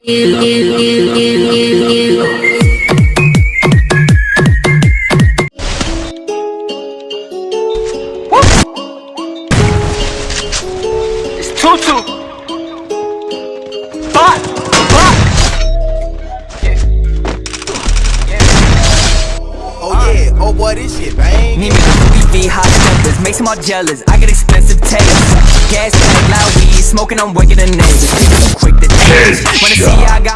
It's Tutu. Bot. Bot. Oh yeah, oh boy, this shit bang. Need me to be V hot steppers, makes them all jealous. I get expensive taste. Gas tank, loud weed, smoking, I'm waking the neighbors. Wanna see I got